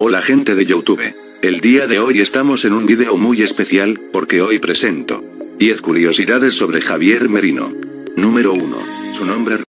Hola gente de Youtube. El día de hoy estamos en un video muy especial, porque hoy presento 10 curiosidades sobre Javier Merino. Número 1. Su nombre